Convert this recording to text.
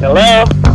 Hello?